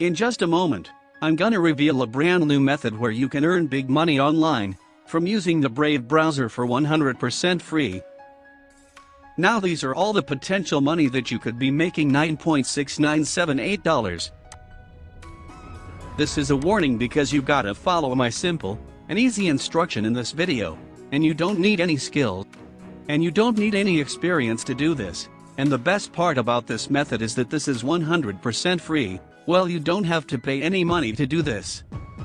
In just a moment, I'm gonna reveal a brand new method where you can earn big money online from using the Brave browser for 100% free. Now these are all the potential money that you could be making $9.6978. This is a warning because you gotta follow my simple and easy instruction in this video, and you don't need any skill. And you don't need any experience to do this, and the best part about this method is that this is 100% free, well you don't have to pay any money to do this.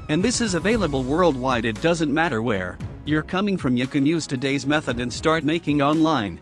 And this is available worldwide it doesn't matter where you're coming from you can use today's method and start making online.